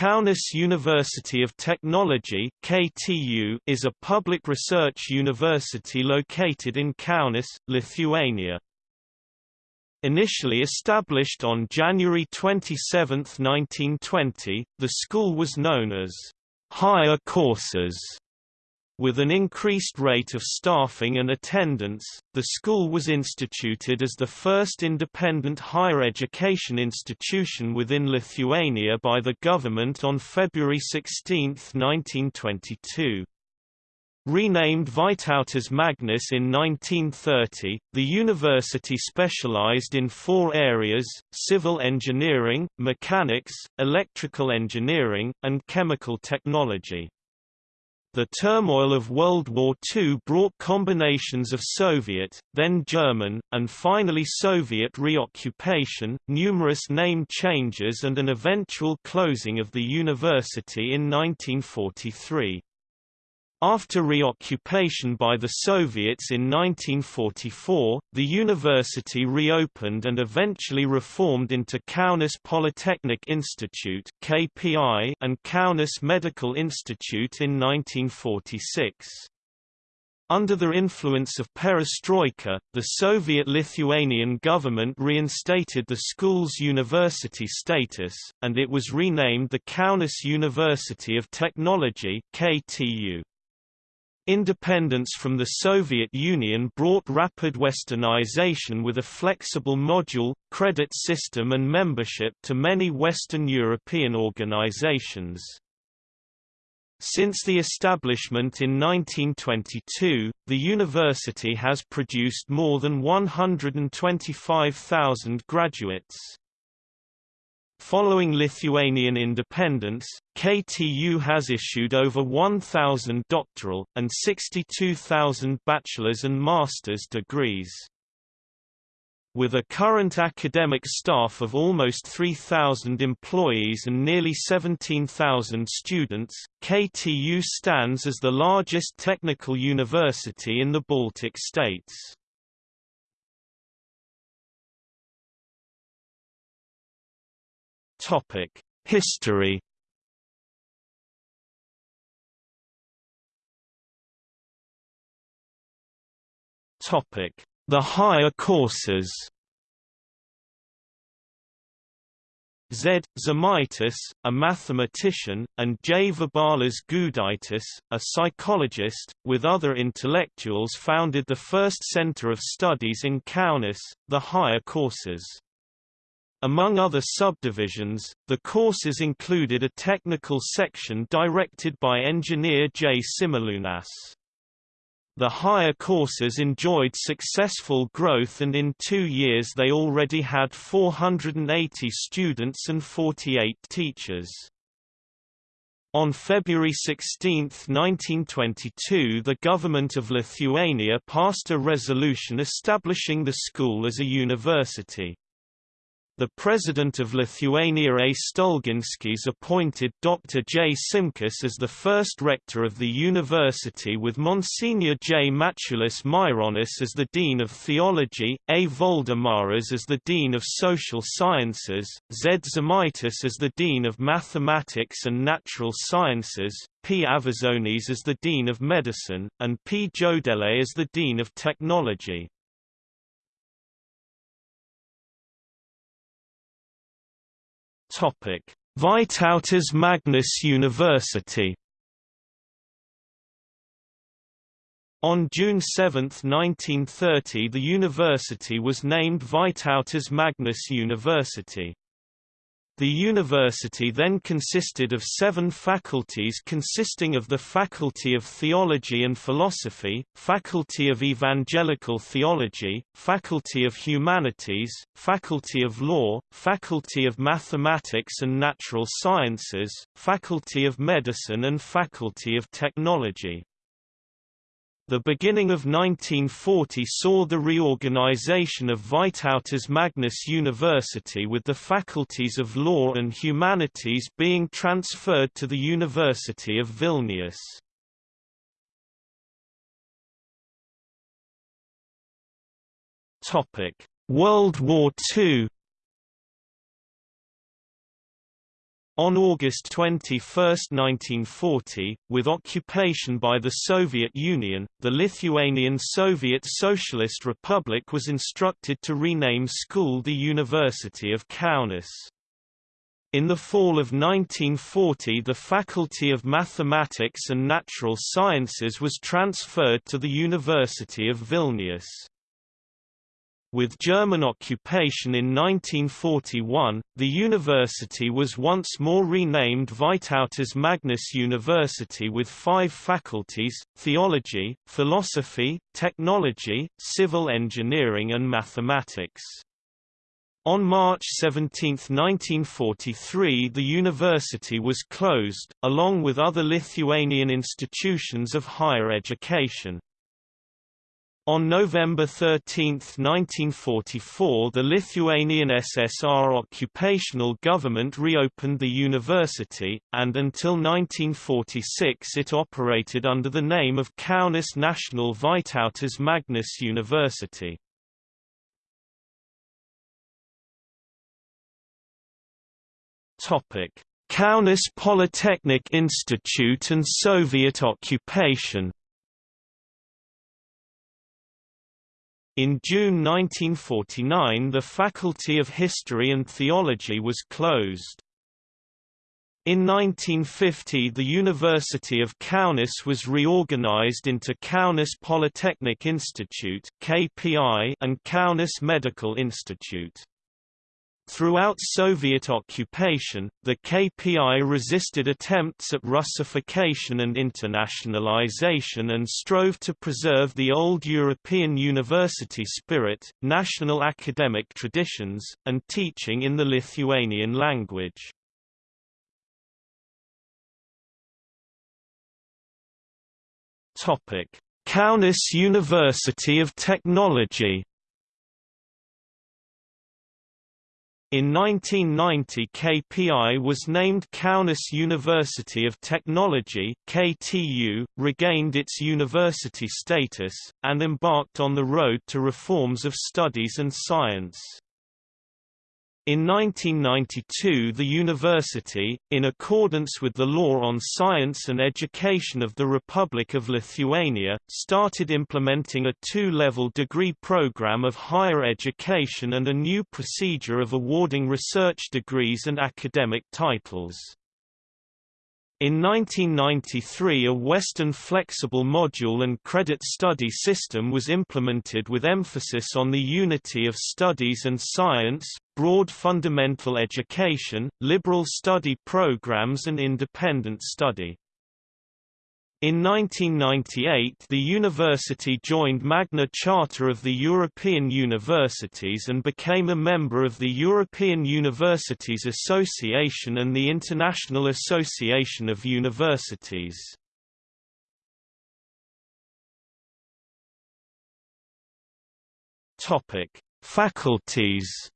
Kaunas University of Technology (KTU) is a public research university located in Kaunas, Lithuania. Initially established on January 27, 1920, the school was known as higher courses with an increased rate of staffing and attendance, the school was instituted as the first independent higher education institution within Lithuania by the government on February 16, 1922. Renamed Vytautas Magnus in 1930, the university specialized in four areas, civil engineering, mechanics, electrical engineering, and chemical technology. The turmoil of World War II brought combinations of Soviet, then German, and finally Soviet reoccupation, numerous name changes and an eventual closing of the university in 1943. After reoccupation by the Soviets in 1944, the university reopened and eventually reformed into Kaunas Polytechnic Institute (KPI) and Kaunas Medical Institute in 1946. Under the influence of perestroika, the Soviet-Lithuanian government reinstated the school's university status, and it was renamed the Kaunas University of Technology KTU. Independence from the Soviet Union brought rapid westernization with a flexible module, credit system and membership to many Western European organizations. Since the establishment in 1922, the university has produced more than 125,000 graduates. Following Lithuanian independence, KTU has issued over 1,000 doctoral, and 62,000 bachelor's and master's degrees. With a current academic staff of almost 3,000 employees and nearly 17,000 students, KTU stands as the largest technical university in the Baltic states. Topic: History. Topic: The higher courses. Z. Žemaitis, a mathematician, and J. Gudaitis, a psychologist, with other intellectuals founded the first center of studies in Kaunas, the higher courses. Among other subdivisions, the courses included a technical section directed by engineer J. Simalunas. The higher courses enjoyed successful growth and in two years they already had 480 students and 48 teachers. On February 16, 1922 the government of Lithuania passed a resolution establishing the school as a university. The president of Lithuania A. Stulginskis appointed Dr. J. Simkus as the first rector of the university with Monsignor J. Mačiulis Maironis as the dean of theology, A. Voldemaras as the dean of social sciences, Z. Žemaitis as the dean of mathematics and natural sciences, P. Avazonis as the dean of medicine, and P. Jodele as the dean of technology. Topic: Vytautas Magnus University. On June 7, 1930 the university was named Vytautas Magnus University. The university then consisted of seven faculties consisting of the Faculty of Theology and Philosophy, Faculty of Evangelical Theology, Faculty of Humanities, Faculty of Law, Faculty of Mathematics and Natural Sciences, Faculty of Medicine and Faculty of Technology. The beginning of 1940 saw the reorganization of Vytautas Magnus University with the faculties of law and humanities being transferred to the University of Vilnius. World War II On August 21, 1940, with occupation by the Soviet Union, the Lithuanian Soviet Socialist Republic was instructed to rename school the University of Kaunas. In the fall of 1940 the Faculty of Mathematics and Natural Sciences was transferred to the University of Vilnius. With German occupation in 1941, the university was once more renamed Vytautas Magnus University with five faculties, theology, philosophy, technology, civil engineering and mathematics. On March 17, 1943 the university was closed, along with other Lithuanian institutions of higher education. On November 13, 1944 the Lithuanian SSR occupational government reopened the university, and until 1946 it operated under the name of Kaunas National Vytautas Magnus University. Kaunas Polytechnic Institute and Soviet occupation In June 1949 the Faculty of History and Theology was closed. In 1950 the University of Kaunas was reorganized into Kaunas Polytechnic Institute and Kaunas Medical Institute. Throughout Soviet occupation, the KPI resisted attempts at Russification and internationalization and strove to preserve the old European university spirit, national academic traditions, and teaching in the Lithuanian language. Kaunas University of Technology In 1990 KPI was named Kaunas University of Technology KTU, regained its university status, and embarked on the road to reforms of studies and science. In 1992 the university, in accordance with the Law on Science and Education of the Republic of Lithuania, started implementing a two-level degree program of higher education and a new procedure of awarding research degrees and academic titles. In 1993 a Western flexible module and credit study system was implemented with emphasis on the unity of studies and science, broad fundamental education, liberal study programs and independent study. In 1998 the university joined Magna Charta of the European Universities and became a member of the European Universities Association and the International Association of Universities. Faculties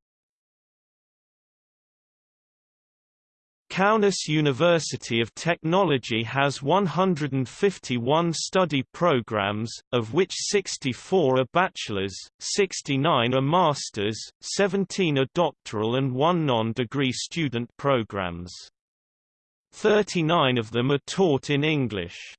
Kaunas University of Technology has 151 study programs, of which 64 are bachelor's, 69 are master's, 17 are doctoral and 1 non-degree student programs. 39 of them are taught in English.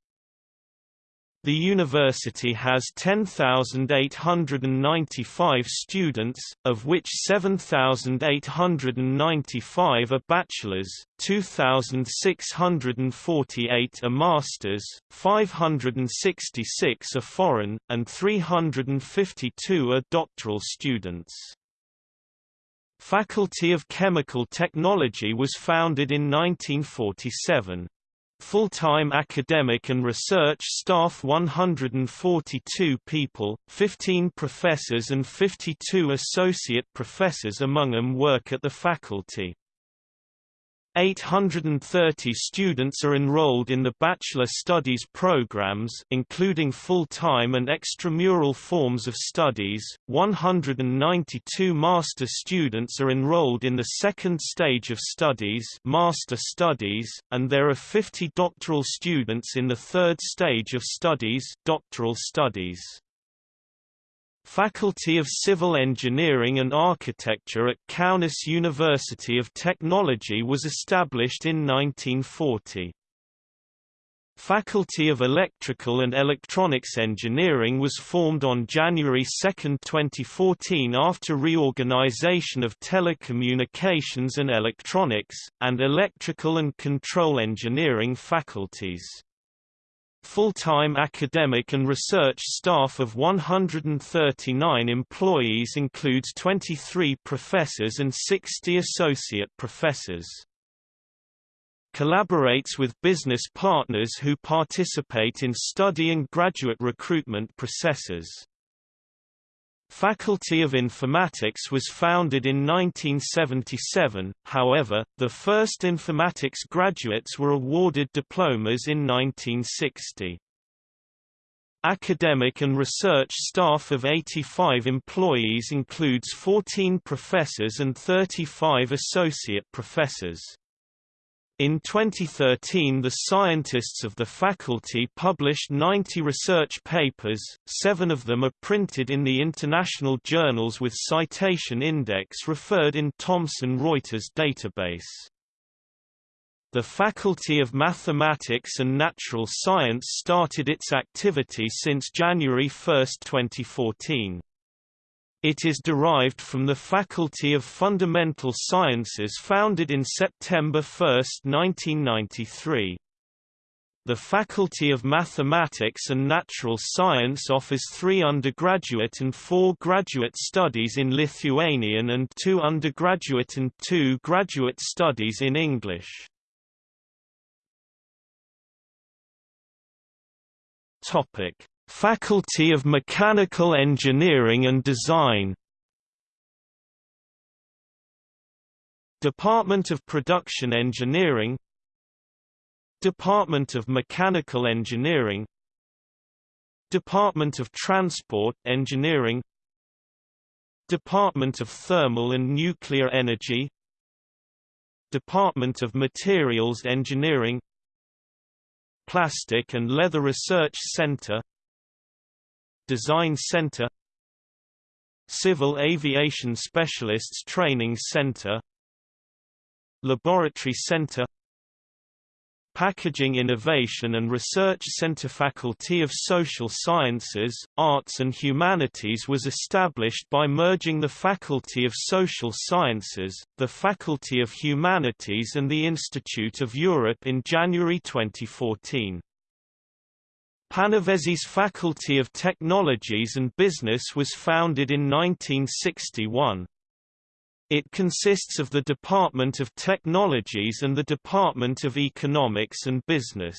The university has 10,895 students, of which 7,895 are bachelors, 2,648 are masters, 566 are foreign, and 352 are doctoral students. Faculty of Chemical Technology was founded in 1947. Full-time academic and research staff 142 people, 15 professors and 52 associate professors among them work at the faculty. 830 students are enrolled in the bachelor studies programs including full-time and extramural forms of studies, 192 master students are enrolled in the second stage of studies master studies, and there are 50 doctoral students in the third stage of studies doctoral studies. Faculty of Civil Engineering and Architecture at Kaunas University of Technology was established in 1940. Faculty of Electrical and Electronics Engineering was formed on January 2, 2014 after reorganization of telecommunications and electronics, and electrical and control engineering faculties. Full-time academic and research staff of 139 employees includes 23 professors and 60 associate professors collaborates with business partners who participate in study and graduate recruitment processes. Faculty of Informatics was founded in 1977, however, the first informatics graduates were awarded diplomas in 1960. Academic and research staff of 85 employees includes 14 professors and 35 associate professors. In 2013 the scientists of the faculty published 90 research papers, seven of them are printed in the international journals with citation index referred in Thomson Reuters database. The Faculty of Mathematics and Natural Science started its activity since January 1, 2014. It is derived from the Faculty of Fundamental Sciences founded in September 1, 1993. The Faculty of Mathematics and Natural Science offers three undergraduate and four graduate studies in Lithuanian and two undergraduate and two graduate studies in English. Topic: Faculty of Mechanical Engineering and Design. Department of Production Engineering. Department of Mechanical Engineering. Department of Transport Engineering. Department of Thermal and Nuclear Energy. Department of Materials Engineering. Plastic and Leather Research Center Design Center Civil Aviation Specialists Training Center Laboratory Center Packaging Innovation and Research Center Faculty of Social Sciences, Arts and Humanities was established by merging the Faculty of Social Sciences, the Faculty of Humanities and the Institute of Europe in January 2014. Panevėžys Faculty of Technologies and Business was founded in 1961. It consists of the Department of Technologies and the Department of Economics and Business.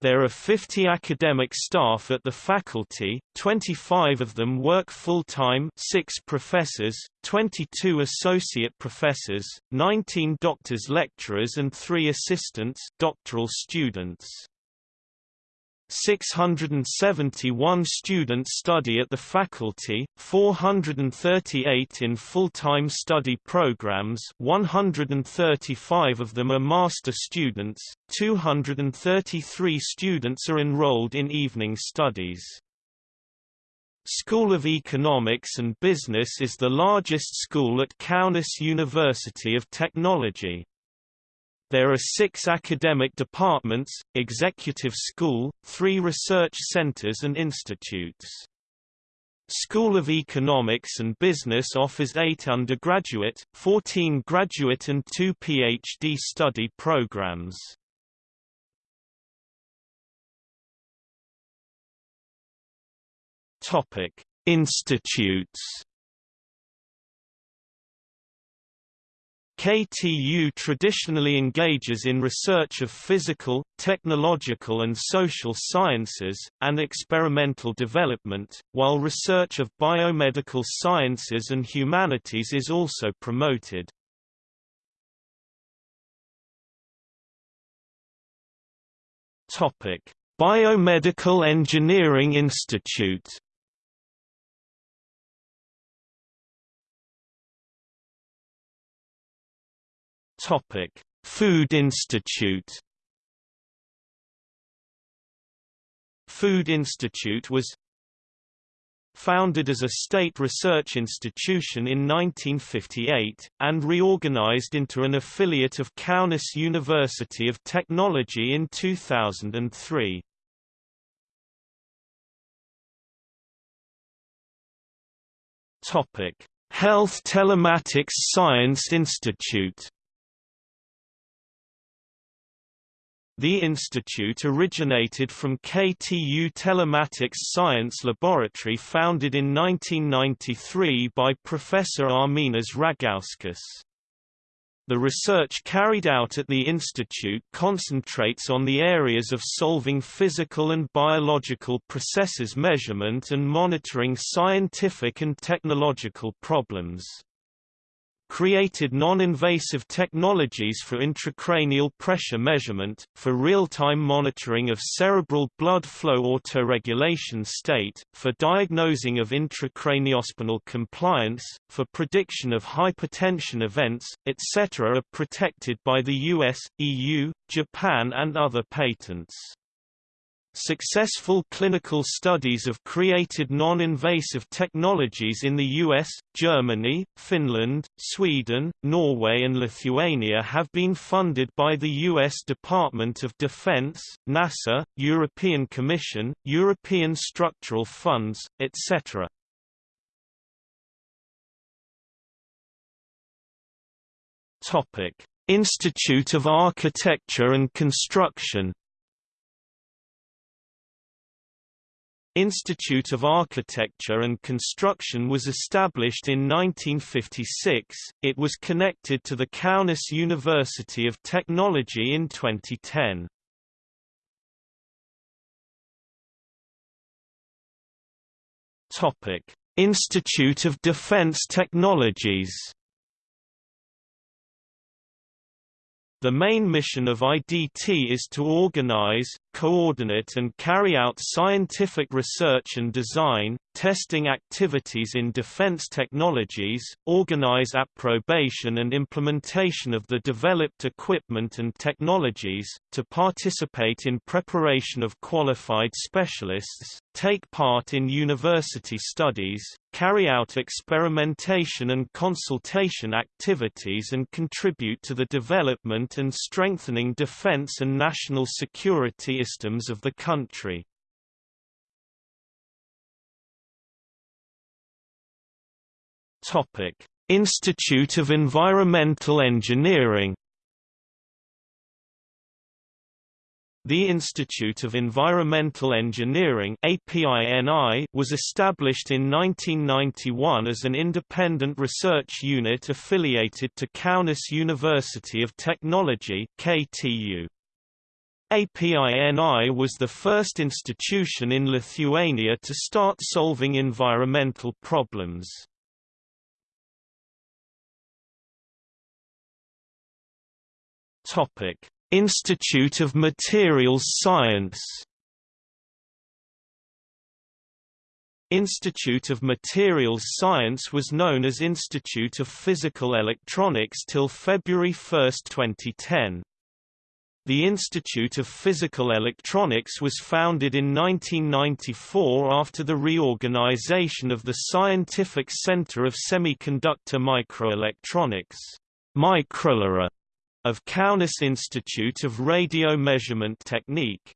There are 50 academic staff at the faculty, 25 of them work full-time 6 professors, 22 associate professors, 19 doctors lecturers and 3 assistants doctoral students. 671 students study at the faculty, 438 in full-time study programs 135 of them are master students, 233 students are enrolled in evening studies. School of Economics and Business is the largest school at Kaunas University of Technology. There are six academic departments, executive school, three research centers and institutes. School of Economics and Business offers eight undergraduate, 14 graduate and two PhD study programs. Topic: Institutes KTU traditionally engages in research of physical, technological and social sciences, and experimental development, while research of biomedical sciences and humanities is also promoted. Biomedical Engineering Institute Topic: Food Institute. Food Institute was founded as a state research institution in 1958, and reorganized into an affiliate of Kaunas University of Technology in 2003. Health Telematics Science Institute The institute originated from KTU Telematics Science Laboratory founded in 1993 by Professor Arminas Ragauskas. The research carried out at the institute concentrates on the areas of solving physical and biological processes measurement and monitoring scientific and technological problems created non-invasive technologies for intracranial pressure measurement, for real-time monitoring of cerebral blood flow autoregulation state, for diagnosing of intracraniospinal compliance, for prediction of hypertension events, etc. are protected by the US, EU, Japan and other patents. Successful clinical studies of created non-invasive technologies in the US, Germany, Finland, Sweden, Norway and Lithuania have been funded by the US Department of Defense, NASA, European Commission, European Structural Funds, etc. Topic: Institute of Architecture and Construction Institute of Architecture and Construction was established in 1956, it was connected to the Kaunas University of Technology in 2010. Institute of Defense Technologies The main mission of IDT is to organize, coordinate and carry out scientific research and design, testing activities in defense technologies, organize approbation and implementation of the developed equipment and technologies, to participate in preparation of qualified specialists, take part in university studies, carry out experimentation and consultation activities and contribute to the development and strengthening defense and national security systems of the country. Topic: Institute of Environmental Engineering The Institute of Environmental Engineering was established in 1991 as an independent research unit affiliated to Kaunas University of Technology KTU. APINI was the first institution in Lithuania to start solving environmental problems. Topic: Institute of Materials Science Institute of Materials Science was known as Institute of Physical Electronics till February 1, 2010. The Institute of Physical Electronics was founded in 1994 after the reorganization of the Scientific Center of Semiconductor Microelectronics Microlera, of Kaunas Institute of Radio Measurement Technique.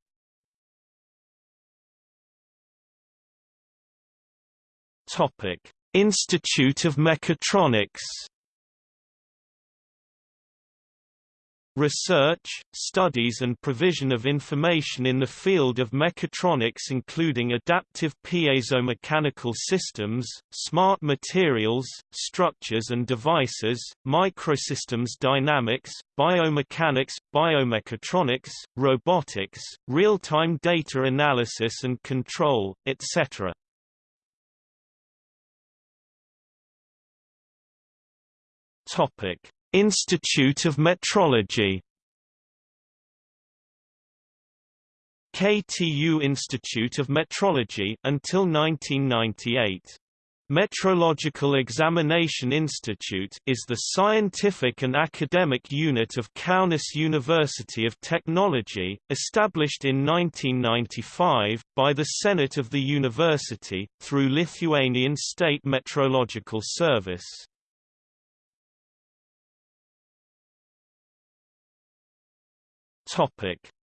Institute of Mechatronics Research, studies and provision of information in the field of mechatronics including adaptive piezomechanical systems, smart materials, structures and devices, microsystems dynamics, biomechanics, biomechatronics, robotics, real-time data analysis and control, etc. Topic Institute of Metrology KTU Institute of Metrology until 1998 Metrological Examination Institute is the scientific and academic unit of Kaunas University of Technology, established in 1995, by the Senate of the university, through Lithuanian State Metrological Service.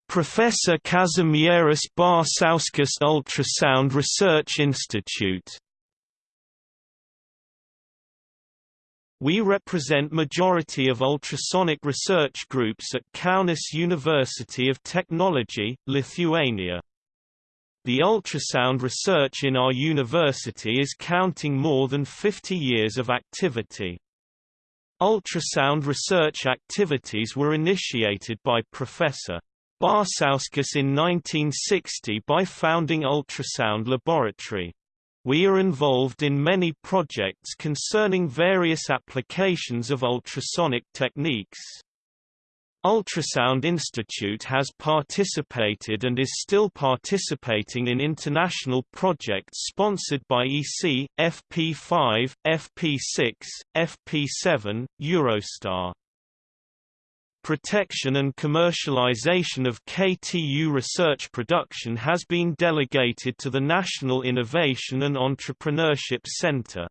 Professor Kazimieras Barsauskas Ultrasound Research Institute We represent majority of ultrasonic research groups at Kaunas University of Technology, Lithuania. The ultrasound research in our university is counting more than 50 years of activity. Ultrasound research activities were initiated by Professor Barsauskas in 1960 by founding Ultrasound Laboratory. We are involved in many projects concerning various applications of ultrasonic techniques. Ultrasound Institute has participated and is still participating in international projects sponsored by EC, FP5, FP6, FP7, Eurostar. Protection and commercialization of KTU research production has been delegated to the National Innovation and Entrepreneurship Center.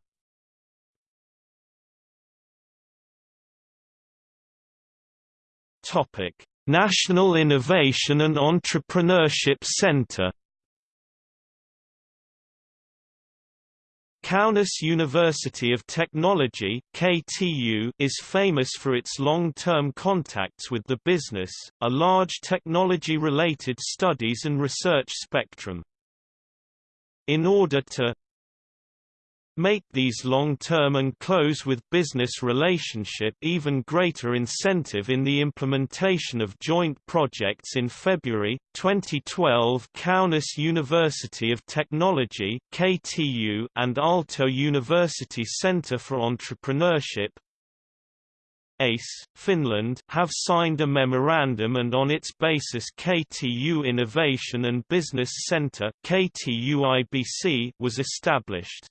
National Innovation and Entrepreneurship Center Kaunas University of Technology KTU is famous for its long-term contacts with the business, a large technology-related studies and research spectrum. In order to make these long-term and close with business relationship even greater incentive in the implementation of joint projects. In February 2012 Kaunas University of Technology KTU and Aalto University Center for Entrepreneurship ACE, Finland have signed a memorandum and on its basis KTU Innovation and Business Center KTUIBC was established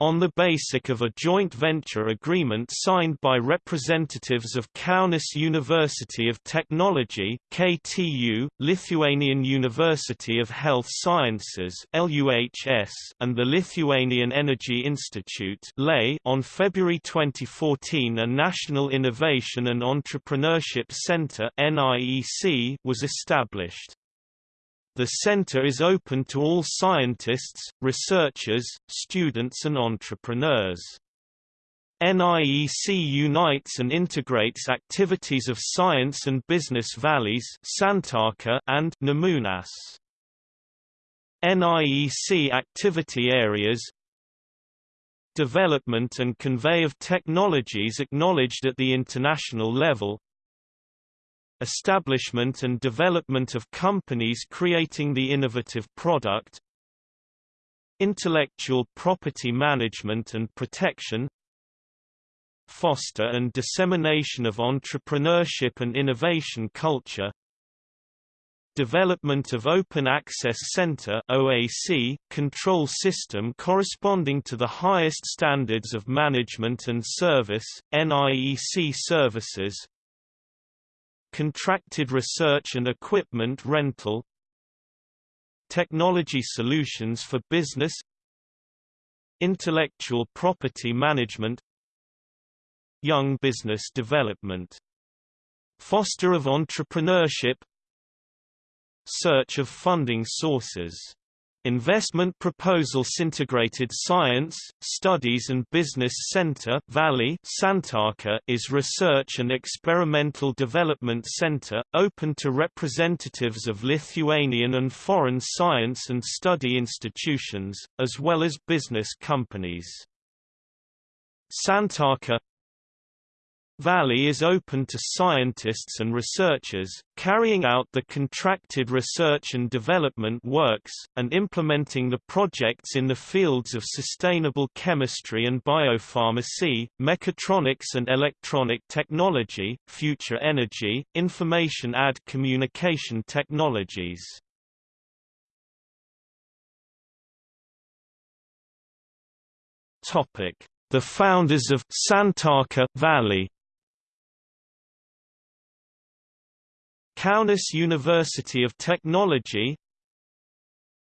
on the basis of a joint venture agreement signed by representatives of Kaunas University of Technology KTU, Lithuanian University of Health Sciences LUHS, and the Lithuanian Energy Institute LEI on February 2014 a National Innovation and Entrepreneurship Center NIEC was established. The center is open to all scientists, researchers, students and entrepreneurs. NIEC unites and integrates activities of science and business valleys and Nemunas. NIEC activity areas Development and convey of technologies acknowledged at the international level establishment and development of companies creating the innovative product intellectual property management and protection foster and dissemination of entrepreneurship and innovation culture development of Open Access Center OAC, control system corresponding to the highest standards of management and service, NIEC services contracted research and equipment rental technology solutions for business intellectual property management young business development foster of entrepreneurship search of funding sources Investment Proposals Integrated Science, Studies and Business Center Valley Santaka is research and experimental development center, open to representatives of Lithuanian and foreign science and study institutions, as well as business companies. Santaka Valley is open to scientists and researchers, carrying out the contracted research and development works, and implementing the projects in the fields of sustainable chemistry and biopharmacy, mechatronics and electronic technology, future energy, information ad communication technologies. The founders of Santaka Valley Kaunas University of Technology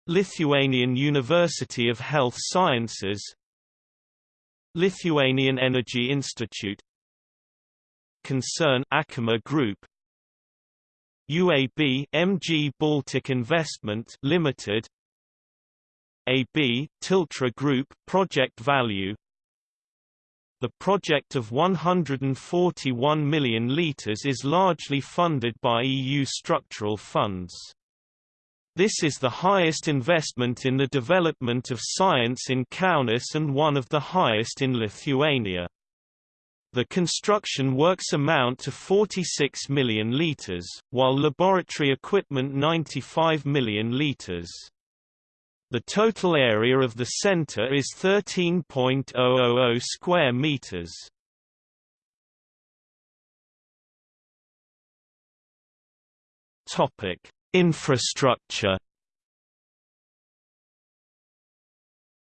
Lithuanian University of Health Sciences Lithuanian Energy Institute Concern Achema Group UAB MG Baltic Investment Limited AB Tiltra Group Project Value The project of 141 million litres is largely funded by EU structural funds. This is the highest investment in the development of science in Kaunas and one of the highest in Lithuania. The construction works amount to 46 million litres, while laboratory equipment 95 million litres. The total area of the center is 13.000 square meters. Topic: Infrastructure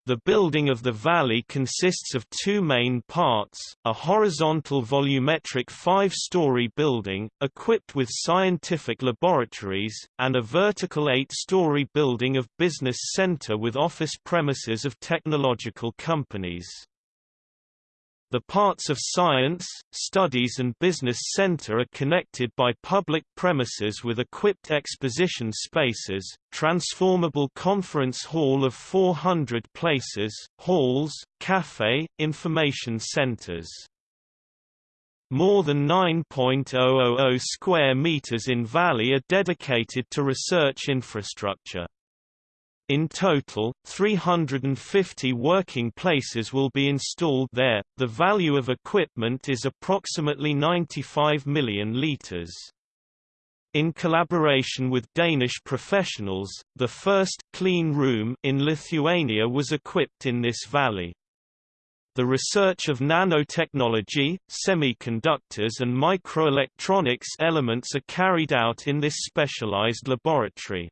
The building of the valley consists of two main parts, a horizontal volumetric five-story building, equipped with scientific laboratories, and a vertical eight-story building of business center with office premises of technological companies. The parts of Science, Studies and Business Center are connected by public premises with equipped exposition spaces, transformable conference hall of 400 places, halls, cafe, information centers. More than 9.000 square meters in Valley are dedicated to research infrastructure. In total, 350 working places will be installed there. The value of equipment is approximately 95 million liters. In collaboration with Danish professionals, the first clean room in Lithuania was equipped in this valley. The research of nanotechnology, semiconductors and microelectronics elements are carried out in this specialized laboratory.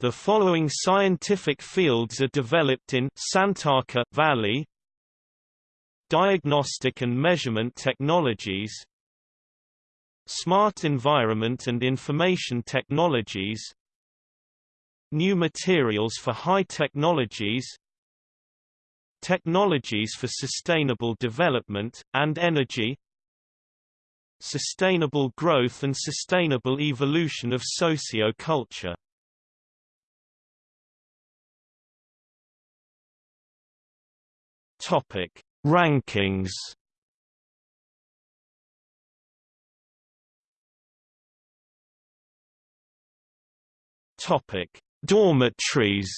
The following scientific fields are developed in Santaka Valley Diagnostic and measurement technologies Smart environment and information technologies New materials for high technologies Technologies for sustainable development, and energy Sustainable growth and sustainable evolution of socio-culture Topic: Rankings. Topic: Dormitories.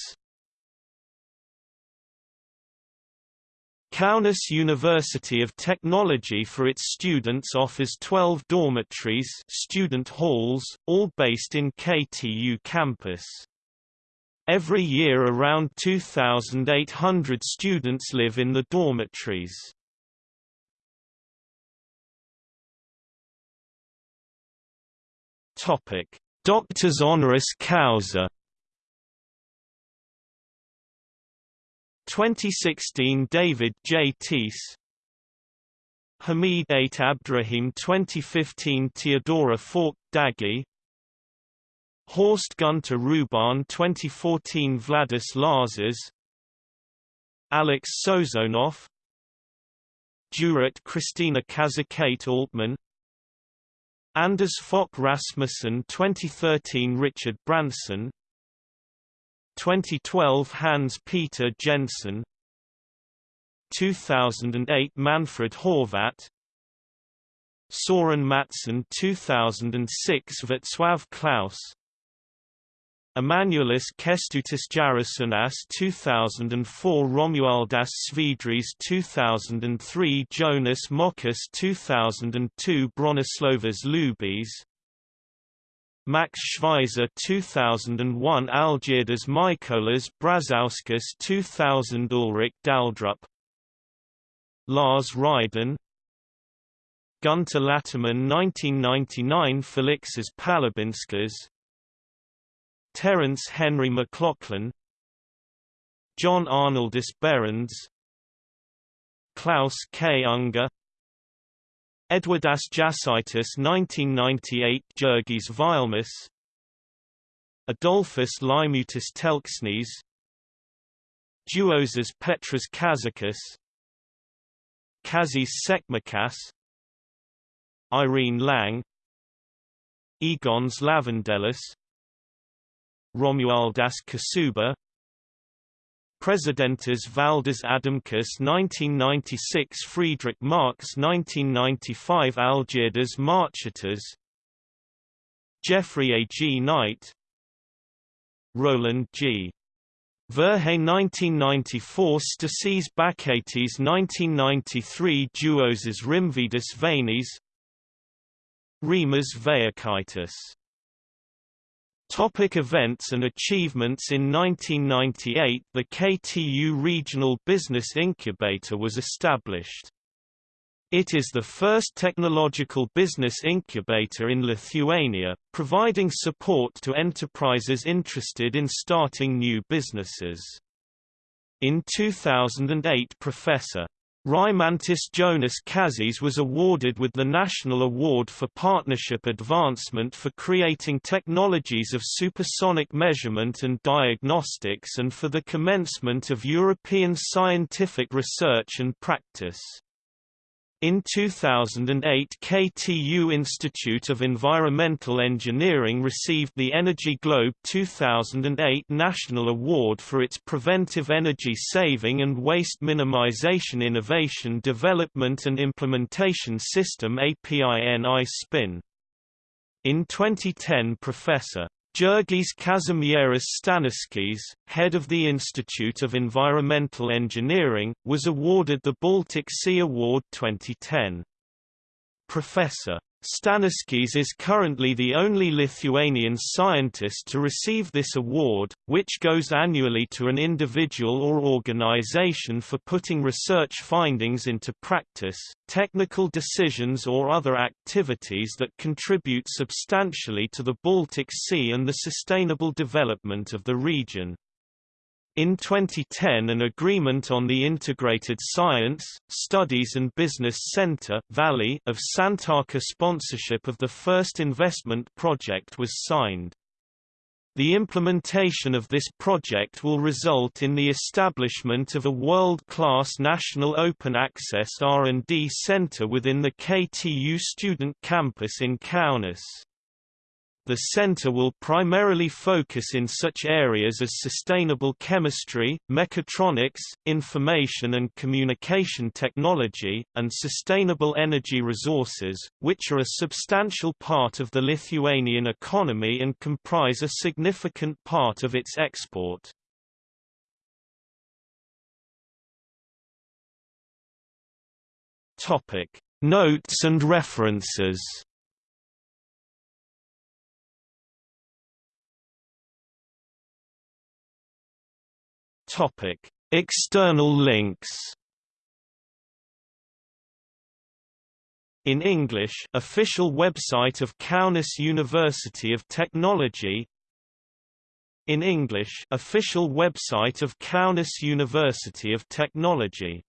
Kaunas University of Technology for its students offers 12 dormitories student halls, all based in KTU campus. Every year around 2,800 students live in the dormitories. Topic: Doctors honoris causa. 2016 David J. Teece Hamid Ait Abdrahim 2015 Theodora Falk Daggy Horst Gunter Ruban 2014 Vladis Lazars Alex Sozonov. Jurat Christina Kazakate Altman. Anders Fogh Rasmussen 2013 Richard Branson. 2012 Hans Peter Jensen. 2008 Manfred Horvat. Soren Matson 2006 Václav Klaus Emanuelis Kestutis Jarasunas 2004 Romualdas Svidris 2003 Jonas Mokas 2002 Bronislovas Lubis Max Schweizer 2001 Algirdas Mykolas Brazauskas 2000 Ulrich Daldrup. Lars Ryden. Gunter Latterman 1999 Felixas Palabinskas Terence Henry McLaughlin John Arnoldus Behrens Klaus K. Unger Edwardas Jasaitis 1998 Jurgis Vilmus Adolphus Limutis Telksnes Duozas Petras Kazakis Kazis Sekmakas Irene Lang Egons Lavandelis Romualdas Kasuba Presidentes Valdas Adamkus 1996 Friedrich Marx 1995 Algirdas Marchitas Jeffrey A. G. Knight Roland G. Verhey 1994 Stasis Bakates 1993 Duoses Rimvidis Vanis Rimas Vayakaitis Topic events and achievements In 1998 the KTU Regional Business Incubator was established. It is the first technological business incubator in Lithuania, providing support to enterprises interested in starting new businesses. In 2008 Professor Rymantas Jonas Kažys was awarded with the National Award for Partnership Advancement for creating technologies of supersonic measurement and diagnostics and for the commencement of European scientific research and practice. In 2008 KTU Institute of Environmental Engineering received the Energy Globe 2008 National Award for its Preventive Energy Saving and Waste Minimization Innovation Development and Implementation System APINI SPIN. In 2010 Professor Jurgis Kazimieras Staniškis, head of the Institute of Environmental Engineering, was awarded the Baltic Sea Award 2010. Professor Staniškis is currently the only Lithuanian scientist to receive this award, which goes annually to an individual or organization for putting research findings into practice, technical decisions or other activities that contribute substantially to the Baltic Sea and the sustainable development of the region. In 2010 an agreement on the Integrated Science, Studies and Business Center Valley of Santaka sponsorship of the first investment project was signed. The implementation of this project will result in the establishment of a world-class national open access R&D center within the KTU student campus in Kaunas. The center will primarily focus in such areas as sustainable chemistry, mechatronics, information and communication technology, and sustainable energy resources, which are a substantial part of the Lithuanian economy and comprise a significant part of its export. Notes and references Topic: External links. In English, official website of Kaunas University of Technology. In English, official website of Kaunas University of Technology